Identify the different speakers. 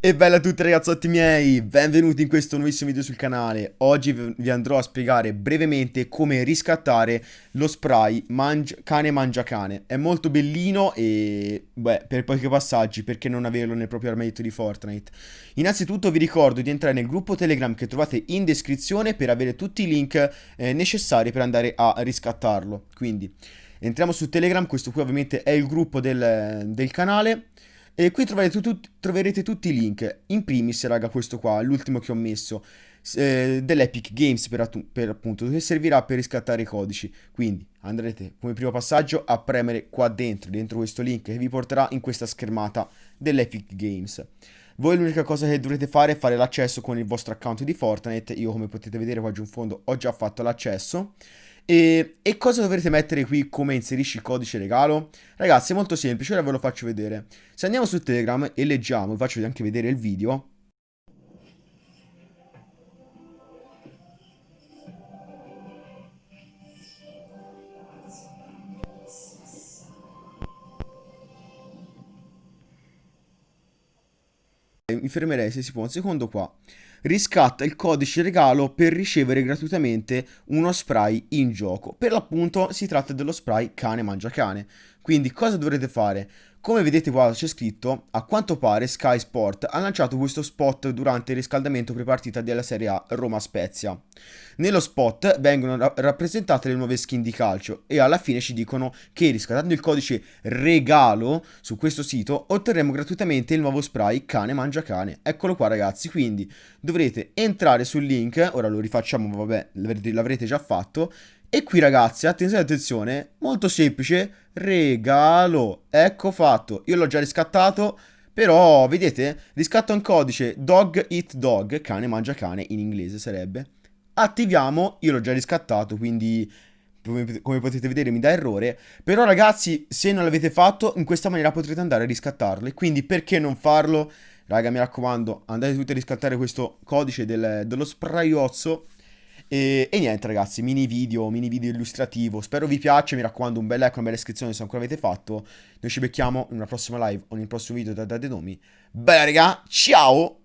Speaker 1: E bella a tutti ragazzotti miei, benvenuti in questo nuovissimo video sul canale. Oggi vi andrò a spiegare brevemente come riscattare lo spray mangi cane mangia cane. È molto bellino e, beh, per pochi passaggi, perché non averlo nel proprio armadietto di Fortnite. Innanzitutto vi ricordo di entrare nel gruppo Telegram che trovate in descrizione per avere tutti i link eh, necessari per andare a riscattarlo. Quindi, entriamo su Telegram, questo qui ovviamente è il gruppo del, del canale. E qui troverete, tu, troverete tutti i link. In primis, raga, questo qua, l'ultimo che ho messo, eh, dell'Epic Games per, per, appunto, che servirà per riscattare i codici. Quindi andrete come primo passaggio a premere qua dentro, dentro questo link che vi porterà in questa schermata dell'Epic Games. Voi l'unica cosa che dovrete fare è fare l'accesso con il vostro account di Fortnite. Io come potete vedere qua giù in fondo ho già fatto l'accesso. E, e, cosa dovrete mettere qui come inserisci il codice regalo? Ragazzi è molto semplice, ora ve lo faccio vedere. Se andiamo su Telegram e leggiamo, vi faccio anche vedere il video. Mi fermerei se si può un secondo qua riscatta il codice regalo per ricevere gratuitamente uno spray in gioco. Per l'appunto si tratta dello spray cane mangia cane. Quindi cosa dovrete fare? Come vedete qua c'è scritto, a quanto pare Sky Sport ha lanciato questo spot durante il riscaldamento prepartita della Serie A Roma-Spezia. Nello spot vengono ra rappresentate le nuove skin di calcio e alla fine ci dicono che riscattando il codice regalo su questo sito otterremo gratuitamente il nuovo spray cane mangia cane. Eccolo qua ragazzi, quindi dovrete entrare sul link, ora lo rifacciamo, vabbè l'avrete già fatto, e qui ragazzi, attenzione, attenzione, molto semplice, regalo, ecco fatto, io l'ho già riscattato, però vedete, riscatto un codice dog eat dog, cane mangia cane in inglese sarebbe, attiviamo, io l'ho già riscattato, quindi come potete vedere mi dà errore, però ragazzi se non l'avete fatto in questa maniera potrete andare a riscattarle, quindi perché non farlo? Raga mi raccomando andate tutti a riscattare questo codice del, dello sprayozzo e, e, niente ragazzi, mini video, mini video illustrativo. Spero vi piaccia, mi raccomando un bel like, una bella iscrizione se ancora avete fatto. Noi ci becchiamo in una prossima live o nel prossimo video da, da Denomi. Bella raga, ciao!